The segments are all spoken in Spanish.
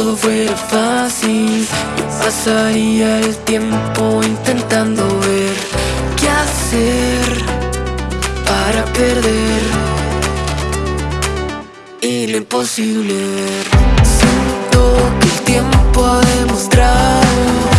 todo fuera fácil. Yo pasaría el tiempo intentando ver qué hacer para perder. Y lo imposible. Siento que el tiempo ha demostrado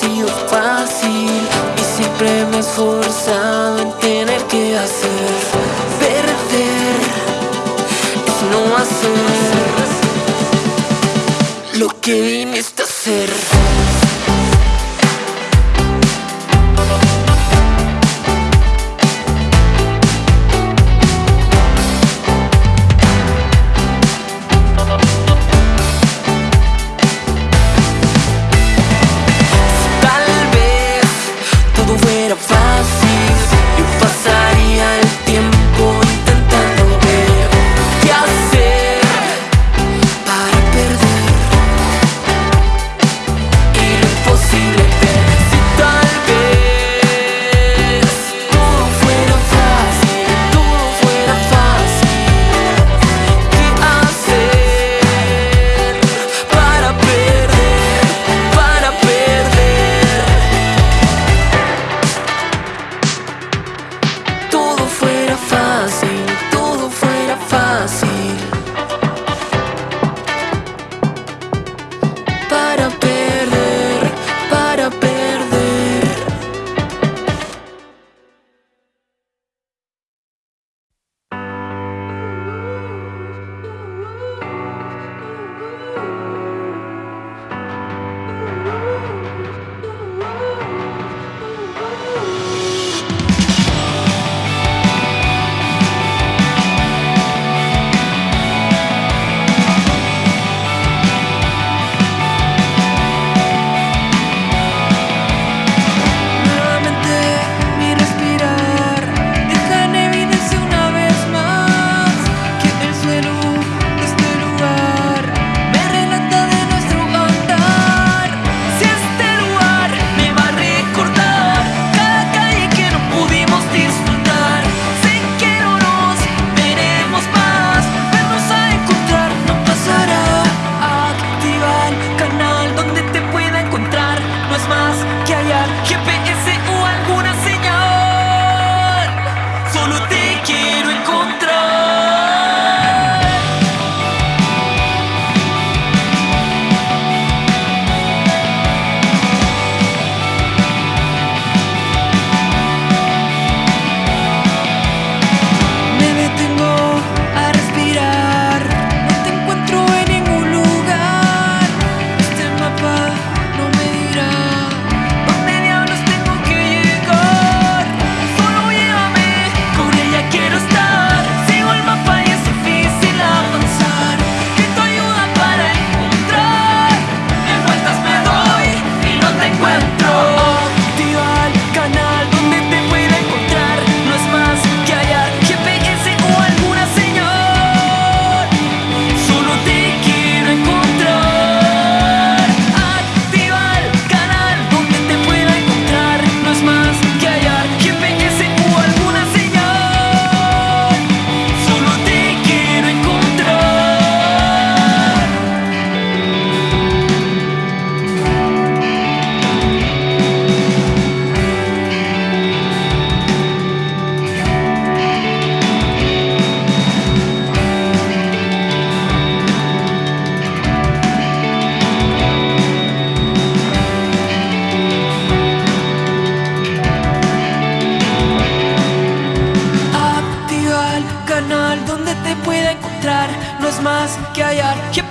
sido fácil y siempre me he esforzado en tener que hacer. Perder es no hacer lo que viniste a hacer.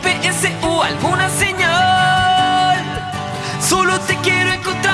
GPS o alguna señal. Solo te quiero encontrar.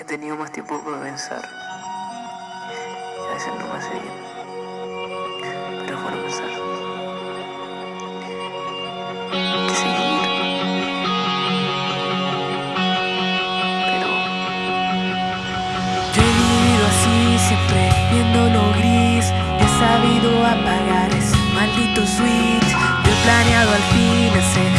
He tenido más tiempo para pensar. A veces no me hace bien. Pero es bueno pensar. Pero Yo he vivido así, siempre viendo lo gris. He sabido apagar ese maldito switch. Yo he planeado al fin feliz.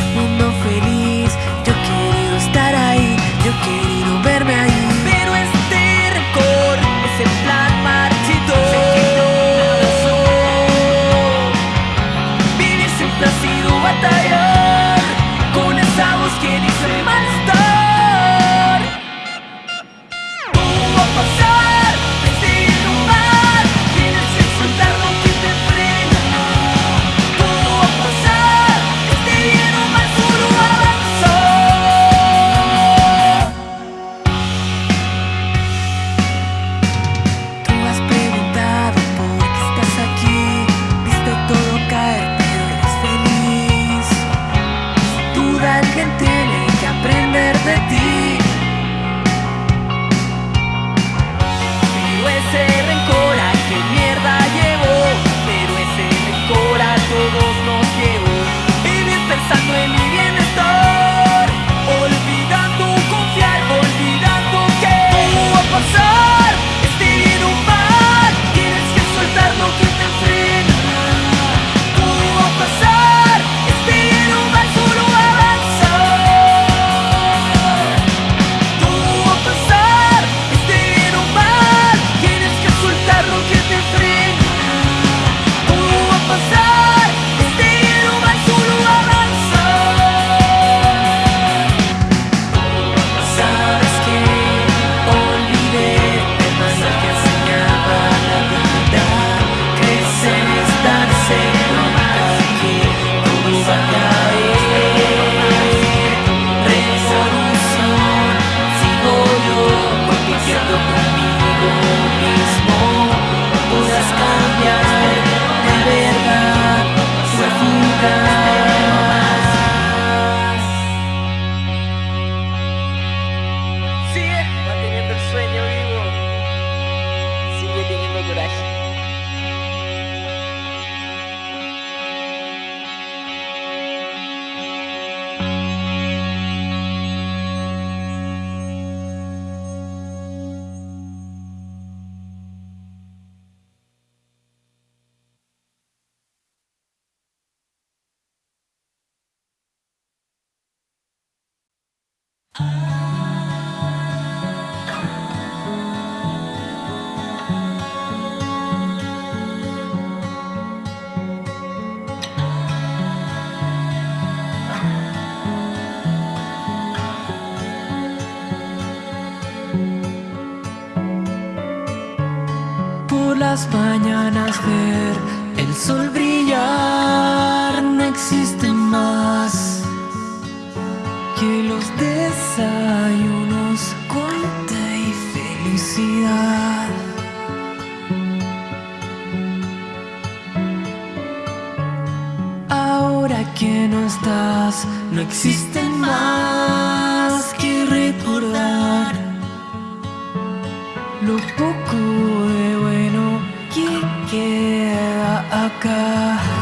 las mañanas ver el sol brillar no existe más que los desayunos cuenta y felicidad. Ahora que no estás no existe más que recordar lo poco Aga.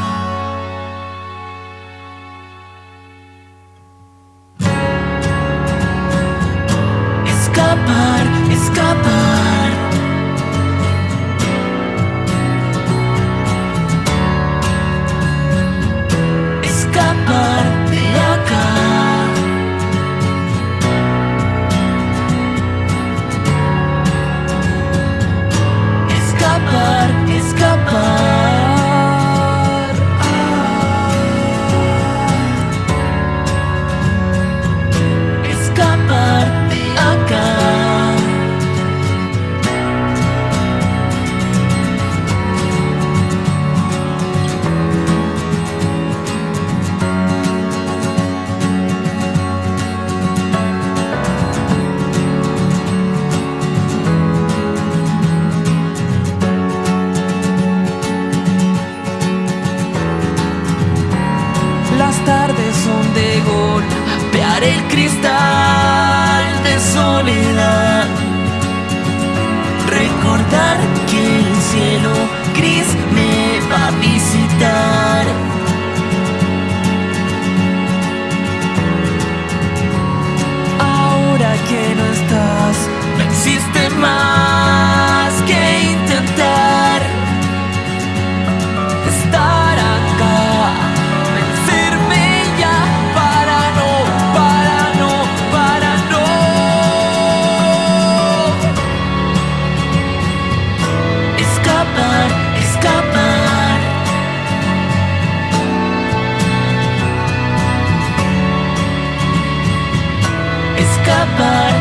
up, but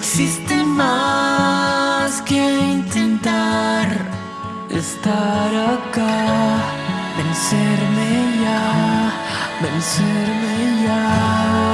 existe más que intentar estar acá, vencerme ya, vencerme ya.